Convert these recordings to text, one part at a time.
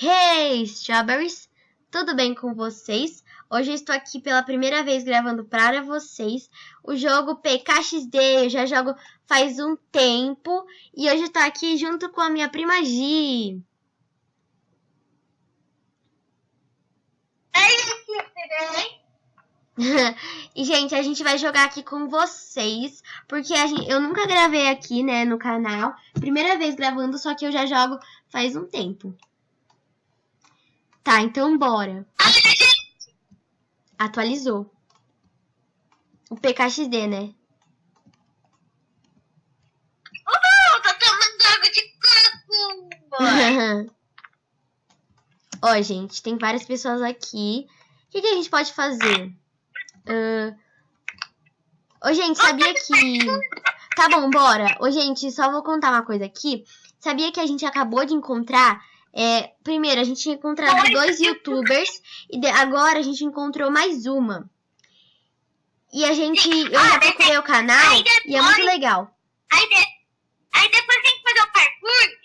Hey, Strawberries! Tudo bem com vocês? Hoje eu estou aqui pela primeira vez gravando para vocês o jogo PKXD. Eu já jogo faz um tempo e hoje estou aqui junto com a minha prima Gi. e, gente, a gente vai jogar aqui com vocês, porque gente, eu nunca gravei aqui, né, no canal. Primeira vez gravando, só que eu já jogo faz um tempo. Tá, então bora. Atualizou. O PKXD, né? Oh, tô tomando água de coco! Ó, gente, tem várias pessoas aqui. O que, que a gente pode fazer? Uh... Ô, gente, sabia que... Tá bom, bora. Ô, gente, só vou contar uma coisa aqui. Sabia que a gente acabou de encontrar é, primeiro, a gente tinha encontrado dois youtubers e agora a gente encontrou mais uma. E a gente. Eu já procurei o canal e é muito legal. Aí, de, aí depois a gente fazer o parkour,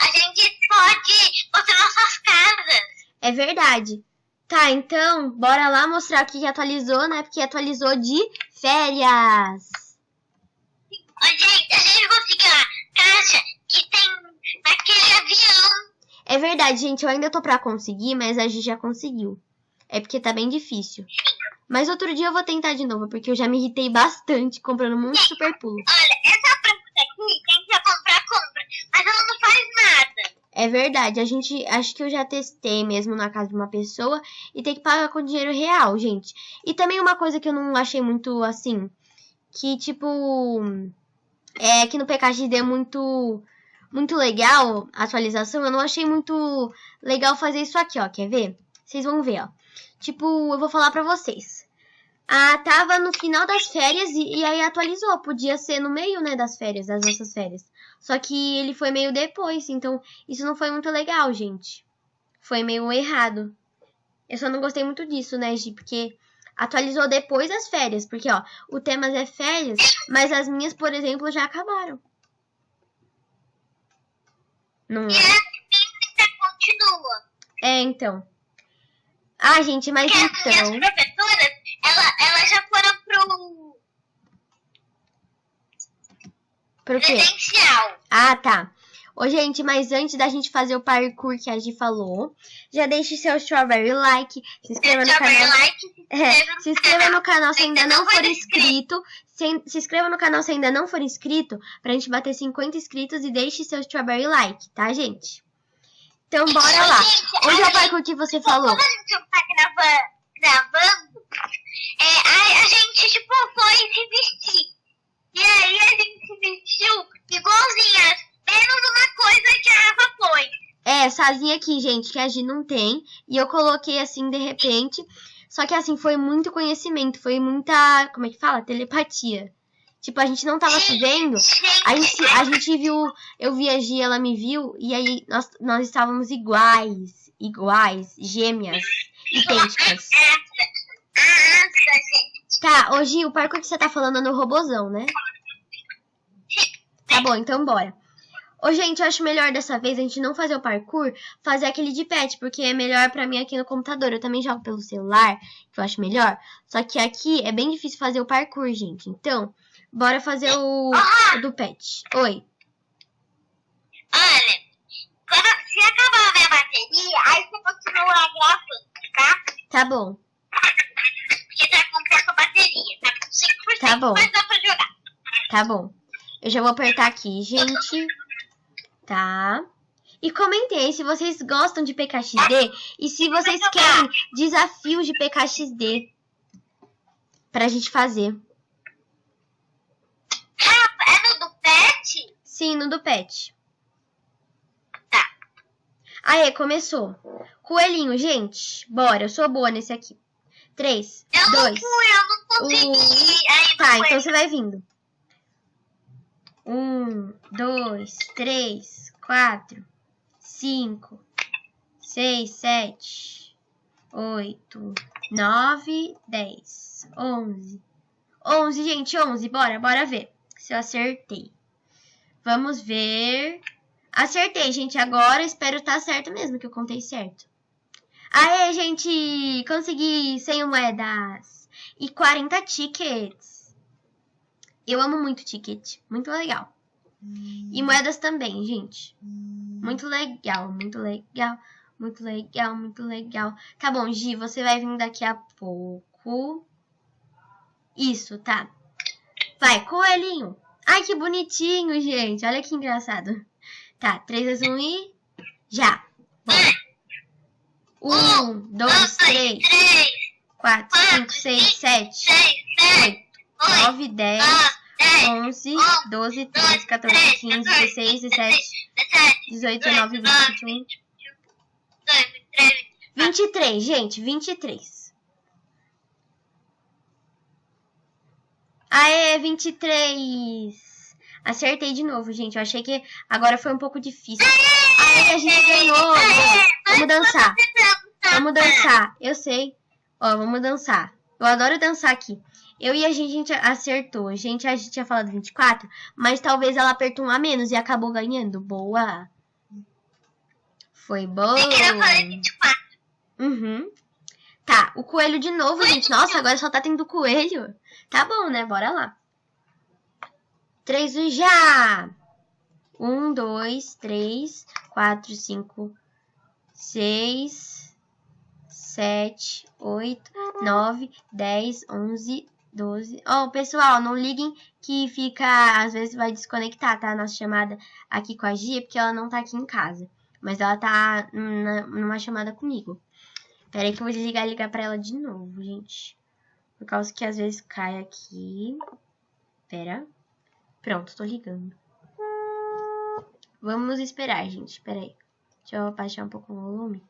a gente pode mostrar nossas casas. É verdade. Tá, então, bora lá mostrar o que atualizou, né? Porque atualizou de férias. Ô, gente, a gente conseguiu a caixa que tem Naquele avião. É verdade, gente. Eu ainda tô pra conseguir, mas a gente já conseguiu. É porque tá bem difícil. Mas outro dia eu vou tentar de novo, porque eu já me irritei bastante comprando muito super pulo. Olha, essa planta aqui, quem quer comprar, compra. Mas ela não faz nada. É verdade, a gente, acho que eu já testei mesmo na casa de uma pessoa e tem que pagar com dinheiro real, gente. E também uma coisa que eu não achei muito assim, que tipo, é que no PKXD é muito muito legal a atualização, eu não achei muito legal fazer isso aqui, ó. Quer ver? Vocês vão ver, ó. Tipo, eu vou falar pra vocês. Ah, tava no final das férias e, e, aí atualizou. Podia ser no meio, né, das férias, das nossas férias. Só que ele foi meio depois, então isso não foi muito legal, gente. Foi meio errado. Eu só não gostei muito disso, né, Gi? Porque atualizou depois das férias. Porque, ó, o tema é férias, mas as minhas, por exemplo, já acabaram. Não... E a continua. É, então. Ah, gente, mas Porque então... as professoras, ela, elas já foram pro... Pro quê? Presencial. Ah, tá. Ô, gente, mas antes da gente fazer o parkour que a Gi falou, já deixe seu strawberry like, se inscreva no canal. Like, se, é, se inscreva no canal se ainda não for inscrito. Se, se inscreva no canal se ainda não for inscrito, pra gente bater 50 inscritos e deixe seu strawberry like, tá, gente? Então, bora lá. Onde é o parkour que você falou? Como a gente tá gravando, é, a, gente, tipo, foi se vestir. E aí a gente se vestiu igualzinhas menos uma coisa que a Rafa foi. É, essazinha aqui, gente, que a Gi não tem. E eu coloquei assim de repente. Só que assim, foi muito conhecimento, foi muita. Como é que fala? Telepatia. Tipo, a gente não tava se vendo. A gente, a gente viu. Eu vi a Gi, ela me viu. E aí nós, nós estávamos iguais. Iguais. Gêmeas. Idênticas. Tá, hoje o parkour que você tá falando é no robozão, né? Tá bom, então bora. Ô, gente, eu acho melhor dessa vez a gente não fazer o parkour, fazer aquele de pet, porque é melhor pra mim aqui no computador. Eu também jogo pelo celular, que eu acho melhor. Só que aqui é bem difícil fazer o parkour, gente. Então, bora fazer o, o do pet. Oi. Olha, quando, se acabar a minha bateria, aí você continua gravando, tá? Tá bom. Porque tá com pouca bateria, tá com 5%, tá bom. mas dá pra jogar. Tá bom. Eu já vou apertar aqui, gente tá? E comentem se vocês gostam de PKXD e se vocês querem desafios de PKXD pra gente fazer. É no do pet? Sim, no do pet. Tá. Aê, começou. Coelhinho, gente. Bora, eu sou boa nesse aqui. Três, eu dois, não fui, eu não consegui. Um... Tá, então você vai vindo. Um, dois, três, quatro, cinco, seis, sete, oito, nove, dez, onze. Onze, gente, onze. Bora, bora ver se eu acertei. Vamos ver. Acertei, gente. Agora espero estar tá certo mesmo, que eu contei certo. Aê, gente! Consegui 100 moedas e 40 tickets. Eu amo muito ticket. Muito legal. E moedas também, gente. Muito legal, muito legal. Muito legal, muito legal. Tá bom, Gi, você vai vir daqui a pouco. Isso, tá. Vai, coelhinho. Ai, que bonitinho, gente. Olha que engraçado. Tá, 3, 2, 1 e... Já. Bora. 1, 2, 3, 4, 5, 6, 7, 8, 9, 10, 11, 12, 13, 14, 15, 16, 17, 18, 19, 20, 21... 23, gente, 23. Aê, 23. Acertei de novo, gente. Eu achei que agora foi um pouco difícil. Aê, a gente ganhou. Vamos dançar. Vamos dançar. Eu sei. Ó, vamos dançar. Eu adoro dançar aqui. Eu e a gente, a gente acertou. A gente, a gente tinha falado 24, mas talvez ela apertou um a menos e acabou ganhando. Boa. Foi boa. Eu falei 24. Uhum. Tá, o coelho de novo, gente. Nossa, agora só tá tendo coelho. Tá bom, né? Bora lá. Três e já! Um, dois, três, quatro, cinco, seis, sete, oito, nove, dez, onze, doze. Oh, pessoal, não liguem que fica, às vezes vai desconectar, tá? Nossa chamada aqui com a Gia, porque ela não tá aqui em casa. Mas ela tá numa chamada comigo. Pera aí que eu vou desligar e ligar pra ela de novo, gente. Por causa que às vezes cai aqui. Pera. Pronto, tô ligando. Vamos esperar, gente. Pera aí. Deixa eu abaixar um pouco o volume.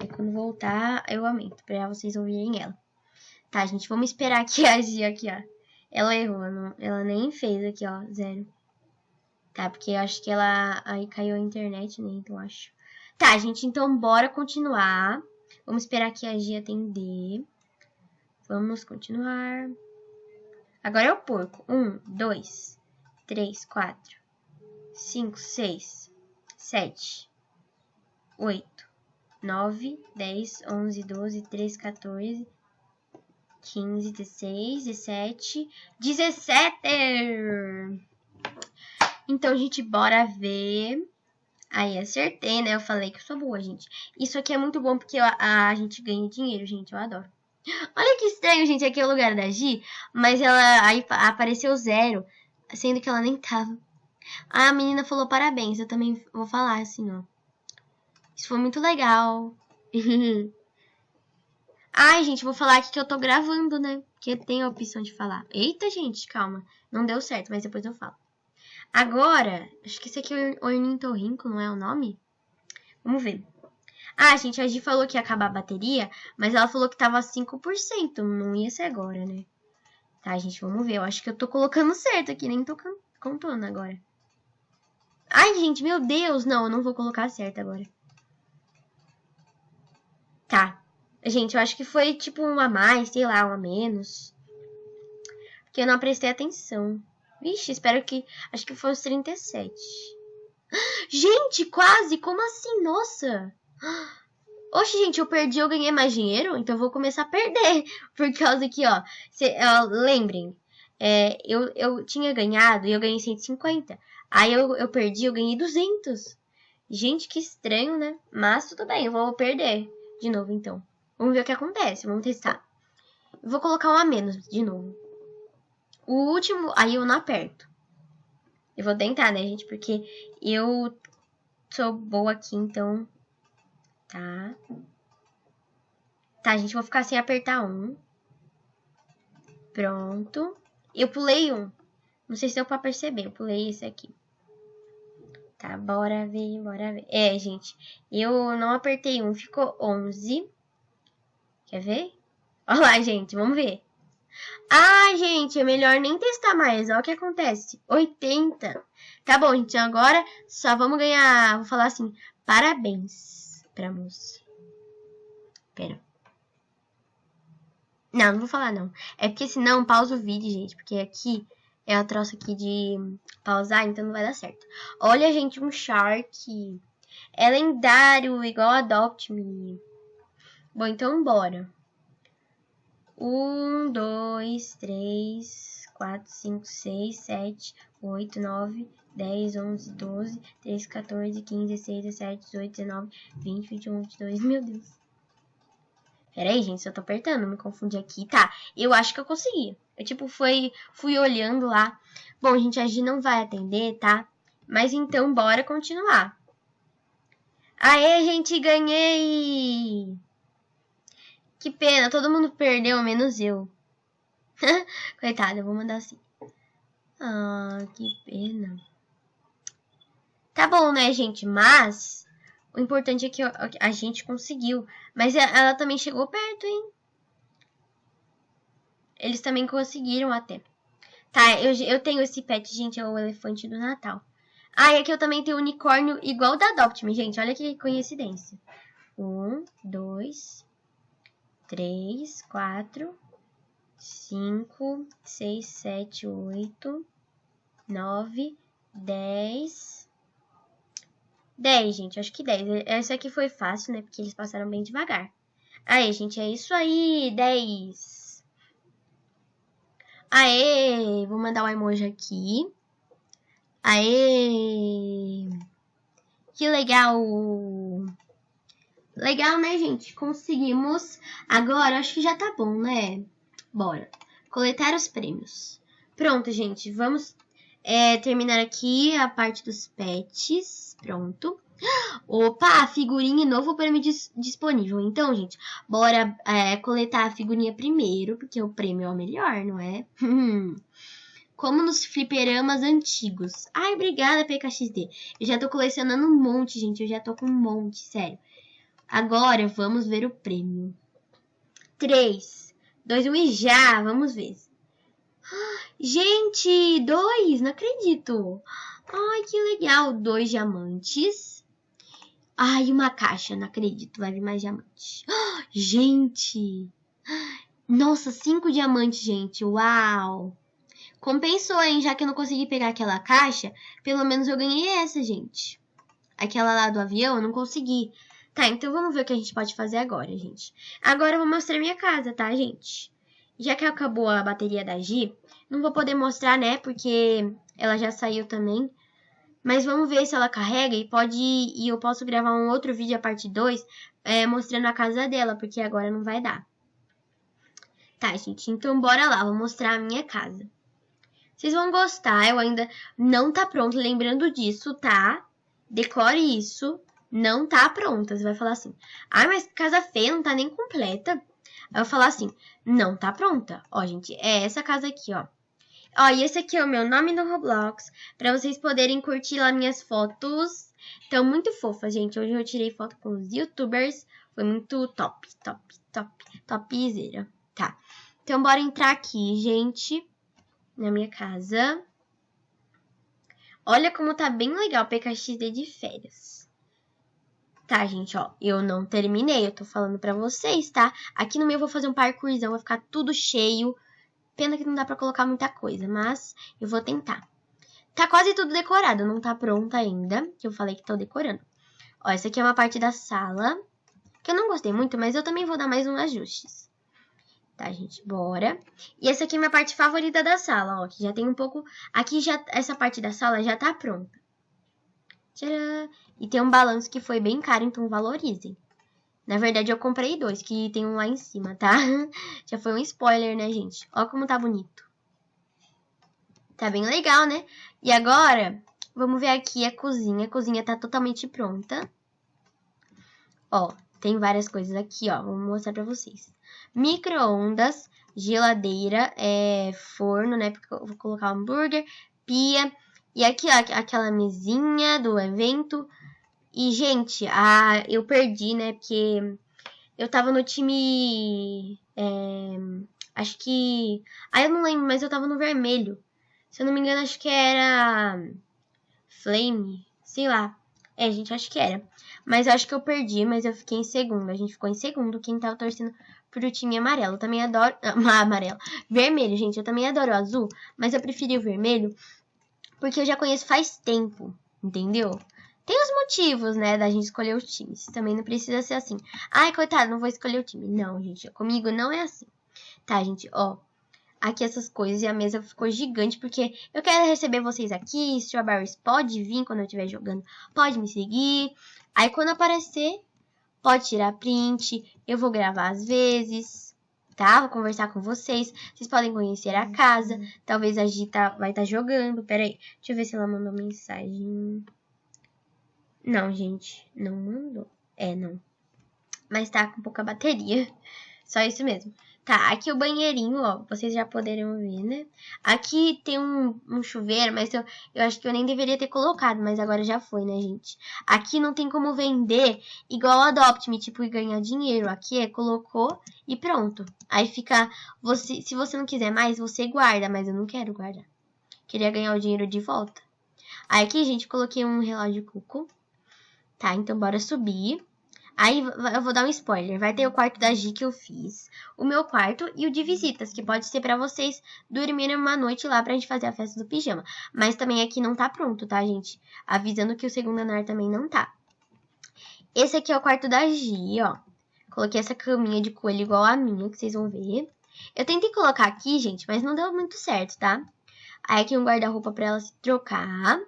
Aí quando voltar, eu aumento. Pra vocês ouvirem ela. Tá, gente. Vamos esperar aqui a Gia aqui, ó. Ela errou. Não, ela nem fez aqui, ó. Zero. Tá, porque eu acho que ela... Aí caiu a internet, né? Então acho. Tá, gente, então bora continuar. Vamos esperar que a Gia atender. Vamos continuar. Agora é o porco. Um, dois, três, quatro, cinco, seis, sete, oito, nove, dez, onze, doze, treze, 14, 15, 16, 17, 17! Então, gente, bora ver. Aí, acertei, né? Eu falei que eu sou boa, gente. Isso aqui é muito bom porque a, a gente ganha dinheiro, gente. Eu adoro. Olha que estranho, gente. Aqui é o lugar da Gi. Mas ela aí apareceu zero. Sendo que ela nem tava. A menina falou parabéns. Eu também vou falar assim, ó. Isso foi muito legal. Ai, gente, vou falar aqui que eu tô gravando, né? Porque tem a opção de falar. Eita, gente, calma. Não deu certo, mas depois eu falo. Agora, acho que esse aqui é o ornitorrinco, não é o nome? Vamos ver. Ah, gente, a Gi falou que ia acabar a bateria, mas ela falou que tava 5%. Não ia ser agora, né? Tá, gente, vamos ver. Eu acho que eu tô colocando certo aqui, nem tô contando agora. Ai, gente, meu Deus. Não, eu não vou colocar certo agora. Tá. Gente, eu acho que foi tipo um a mais, sei lá, um a menos. Porque eu não prestei atenção. Vixe, espero que... Acho que foi os 37. Gente, quase! Como assim? Nossa! Oxe, gente, eu perdi, eu ganhei mais dinheiro, então eu vou começar a perder. Por causa que, ó, cê, ó lembrem, é, eu, eu tinha ganhado e eu ganhei 150. Aí eu, eu perdi, eu ganhei 200. Gente, que estranho, né? Mas tudo bem, eu vou perder de novo, então. Vamos ver o que acontece, vamos testar. Vou colocar um a menos de novo. O último, aí eu não aperto. Eu vou tentar, né, gente? Porque eu sou boa aqui, então... Tá. Tá, gente, vou ficar sem apertar um. Pronto. Eu pulei um. Não sei se deu pra perceber, eu pulei esse aqui. Tá, bora ver, bora ver. É, gente, eu não apertei um, ficou 11. Quer ver? Olha lá, gente, vamos ver. Ah, gente, é melhor nem testar mais. Olha o que acontece. 80. Tá bom, gente. Agora só vamos ganhar... Vou falar assim. Parabéns pra moça. Pera. Não, não vou falar não. É porque senão pausa o vídeo, gente. Porque aqui é a troça aqui de pausar, então não vai dar certo. Olha, gente, um Shark. É lendário, igual Adopt Me. Bom, então bora. Um, dois, três, quatro, cinco, seis, sete, oito, nove, dez, onze, doze, treze, 14, 15, 16, 17, 18, 19, 20, 21, 22. Meu Deus. Pera aí, gente, eu tô apertando, me confundi aqui. Tá, eu acho que eu consegui. Eu, tipo, fui, fui olhando lá. Bom, gente, a Gi não vai atender, tá? Mas então, bora continuar. Aê, gente, ganhei! Que pena, todo mundo perdeu, menos eu. Coitada, eu vou mandar assim. Ah, que pena. Tá bom, né, gente? Mas o importante é que a gente conseguiu. Mas ela também chegou perto, hein? Eles também conseguiram até. Tá, eu, eu tenho esse pet, gente, é o elefante do Natal. Ah, e aqui eu também tenho unicórnio igual da Adopt Me, gente. Olha que coincidência. Um, dois, três, quatro, cinco, seis, sete, oito, nove, dez. Dez, gente. Acho que dez. Essa aqui foi fácil, né? Porque eles passaram bem devagar. Aí, gente, é isso aí. Dez. Aê! Vou mandar o um emoji aqui. Aê! Que legal! Legal, né, gente? Conseguimos. Agora, acho que já tá bom, né? Bora. Coletar os prêmios. Pronto, gente. Vamos é, terminar aqui a parte dos pets. Pronto. Opa, figurinha novo prêmio dis disponível. Então, gente, bora é, coletar a figurinha primeiro, porque o prêmio é o melhor, não é? Como nos fliperamas antigos. Ai, obrigada, PKXD. Eu já tô colecionando um monte, gente. Eu já tô com um monte, sério. Agora, vamos ver o prêmio. 3, 2, 1 e já! Vamos ver. Gente, dois, não acredito. Ai, que legal. Dois diamantes. Ai, uma caixa, não acredito, vai vir mais diamantes. gente! Nossa, cinco diamantes, gente, uau! Compensou, hein, já que eu não consegui pegar aquela caixa, pelo menos eu ganhei essa, gente. Aquela lá do avião eu não consegui. Tá, então vamos ver o que a gente pode fazer agora, gente. Agora eu vou mostrar minha casa, tá, gente? Já que acabou a bateria da Gi, não vou poder mostrar, né, porque ela já saiu também. Mas vamos ver se ela carrega e pode e eu posso gravar um outro vídeo a parte 2 é, mostrando a casa dela, porque agora não vai dar. Tá, gente, então bora lá, vou mostrar a minha casa. Vocês vão gostar, eu ainda não tá pronto, lembrando disso, tá? Decore isso, não tá pronta. Você vai falar assim, ah, mas casa feia, não tá nem completa. Aí eu falar assim, não tá pronta. Ó, gente, é essa casa aqui, ó. Ó, e esse aqui é o meu nome no Roblox, para vocês poderem curtir lá minhas fotos. Então, muito fofa, gente. Hoje eu tirei foto com os youtubers. Foi muito top, top, top, topzera. Tá. Então, bora entrar aqui, gente, na minha casa. Olha como tá bem legal o PKXD de férias. Tá, gente, ó, eu não terminei, eu tô falando pra vocês, tá? Aqui no meu eu vou fazer um parkourzão, vai ficar tudo cheio Pena que não dá pra colocar muita coisa, mas eu vou tentar. Tá quase tudo decorado, não tá pronta ainda, que eu falei que tô decorando. Ó, essa aqui é uma parte da sala, que eu não gostei muito, mas eu também vou dar mais uns ajustes. Tá, gente? Bora. E essa aqui é minha parte favorita da sala, ó, que já tem um pouco... Aqui já, essa parte da sala já tá pronta. Tcharam! E tem um balanço que foi bem caro, então valorizem. Na verdade, eu comprei dois, que tem um lá em cima, tá? Já foi um spoiler, né, gente? Olha como tá bonito. Tá bem legal, né? E agora, vamos ver aqui a cozinha. A cozinha tá totalmente pronta. Ó, tem várias coisas aqui, ó. Vou mostrar pra vocês. Micro-ondas, geladeira, é, forno, né? Porque eu vou colocar hambúrguer, pia. E aqui, ó, aquela mesinha do evento e, gente, a, eu perdi, né? Porque eu tava no time. É, acho que. Ah, eu não lembro, mas eu tava no vermelho. Se eu não me engano, acho que era. Flame. Sei lá. É, gente, acho que era. Mas eu acho que eu perdi, mas eu fiquei em segundo. A gente ficou em segundo. Quem tava torcendo pro time amarelo. Eu também adoro. Ah, amarelo. Vermelho, gente. Eu também adoro o azul. Mas eu preferi o vermelho. Porque eu já conheço faz tempo. Entendeu? Tem os motivos, né, da gente escolher os times. Também não precisa ser assim. Ai, coitado, não vou escolher o time. Não, gente. Comigo não é assim. Tá, gente? Ó. Aqui essas coisas e a mesa ficou gigante porque eu quero receber vocês aqui. Strawberries pode vir quando eu estiver jogando. Pode me seguir. Aí quando aparecer, pode tirar print, eu vou gravar às vezes, tá? Vou conversar com vocês, vocês podem conhecer a casa, talvez a Gita vai estar tá jogando, pera aí, deixa eu ver se ela mandou mensagem. Não, gente, não mandou. É, não. Mas tá com pouca bateria, só isso mesmo. Tá, aqui o banheirinho, ó, vocês já poderão ver, né? Aqui tem um, um chuveiro, mas eu, eu acho que eu nem deveria ter colocado, mas agora já foi, né, gente? Aqui não tem como vender igual o Adopt Me, tipo, e ganhar dinheiro. Aqui é colocou e pronto. Aí fica, você, se você não quiser mais, você guarda, mas eu não quero guardar. Queria ganhar o dinheiro de volta. Aí aqui, gente, coloquei um relógio cuco. Tá, então bora subir. Aí eu vou dar um spoiler. Vai ter o quarto da Gi que eu fiz, o meu quarto e o de visitas, que pode ser para vocês dormirem uma noite lá pra gente fazer a festa do pijama. Mas também aqui não tá pronto, tá, gente? Avisando que o segundo andar também não tá. Esse aqui é o quarto da Gi, ó. Coloquei essa caminha de coelho igual a minha, que vocês vão ver. Eu tentei colocar aqui, gente, mas não deu muito certo, tá? Aí aqui um guarda-roupa pra ela se trocar.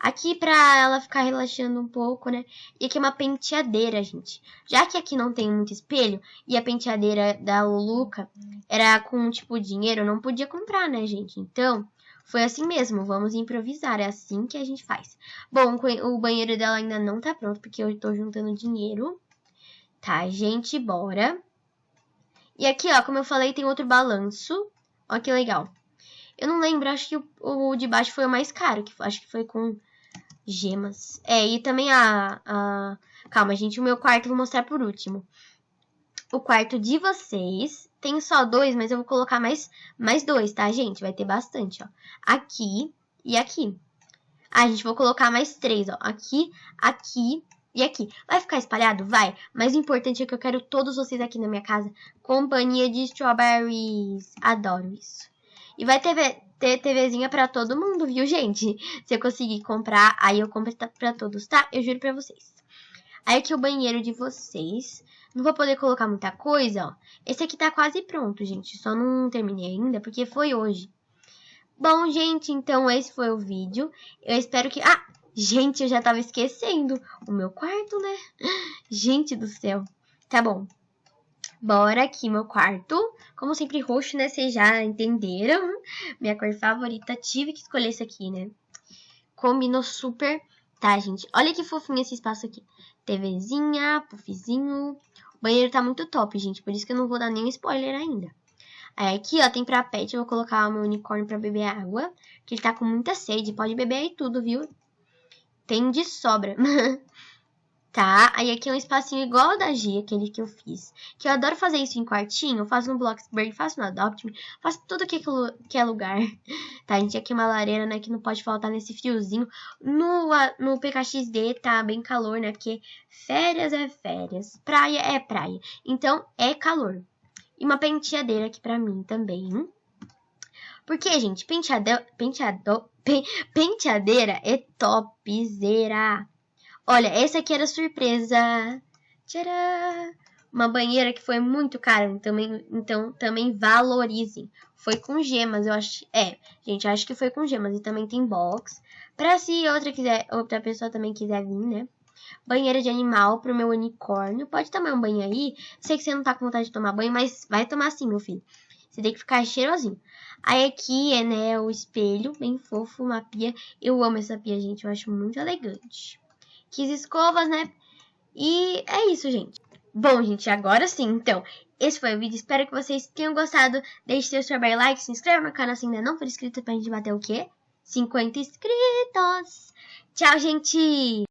Aqui pra ela ficar relaxando um pouco, né? E aqui é uma penteadeira, gente. Já que aqui não tem muito espelho e a penteadeira da Luluca era com, tipo, dinheiro, não podia comprar, né, gente? Então, foi assim mesmo, vamos improvisar, é assim que a gente faz. Bom, o banheiro dela ainda não tá pronto, porque eu tô juntando dinheiro. Tá, gente, bora. E aqui, ó, como eu falei, tem outro balanço. Ó que legal. Eu não lembro, acho que o, o de baixo foi o mais caro, que acho que foi com gemas. É, e também a, a... Calma, gente, o meu quarto vou mostrar por último. O quarto de vocês tem só dois, mas eu vou colocar mais, mais dois, tá, gente? Vai ter bastante, ó. Aqui e aqui. Ah, gente, vou colocar mais três, ó. Aqui, aqui e aqui. Vai ficar espalhado? Vai. Mas o importante é que eu quero todos vocês aqui na minha casa. Companhia de strawberries. Adoro isso. E vai ter, ter TVzinha pra todo mundo, viu, gente? Se eu conseguir comprar, aí eu compro pra todos, tá? Eu juro pra vocês. Aí aqui o banheiro de vocês. Não vou poder colocar muita coisa, ó. Esse aqui tá quase pronto, gente. Só não terminei ainda, porque foi hoje. Bom, gente, então esse foi o vídeo. Eu espero que... Ah, gente, eu já tava esquecendo. O meu quarto, né? Gente do céu. Tá bom. Bora aqui, meu quarto. Como sempre, roxo, né? Vocês já entenderam. Minha cor favorita. Tive que escolher esse aqui, né? Combinou super. Tá, gente? Olha que fofinho esse espaço aqui. TVzinha, puffzinho. O banheiro tá muito top, gente. Por isso que eu não vou dar nenhum spoiler ainda. Aí aqui, ó, tem pra pet. Eu vou colocar o meu unicórnio pra beber água. Que ele tá com muita sede. Pode beber aí tudo, viu? Tem de sobra. tá? Aí aqui é um espacinho igual ao da Gia, aquele que eu fiz. Que eu adoro fazer isso em quartinho. Eu faço no Bloxburg, faço no Adopt Me, faço tudo que, que é lugar. Tá, gente, aqui é uma lareira, né, que não pode faltar nesse friozinho. No, no PKXD tá bem calor, né, porque férias é férias, praia é praia. Então, é calor. E uma penteadeira aqui pra mim também. Porque, gente, penteado, penteado, penteadeira é topzera. Olha, essa aqui era surpresa. Tcharam! Uma banheira que foi muito cara, também, então também valorizem. Foi com gemas, eu acho. É, gente, acho que foi com gemas. E também tem box. Pra se outra quiser, outra pessoa também quiser vir, né? Banheira de animal pro meu unicórnio. Pode tomar um banho aí. Sei que você não tá com vontade de tomar banho, mas vai tomar sim, meu filho. Você tem que ficar cheirosinho. Aí aqui é, né, o espelho, bem fofo, uma pia. Eu amo essa pia, gente. Eu acho muito elegante quis escovas, né? E é isso, gente. Bom, gente, agora sim, então, esse foi o vídeo. Espero que vocês tenham gostado. Deixe seu super like, se inscreva no canal se ainda não for inscrito pra gente bater o quê? 50 inscritos! Tchau, gente!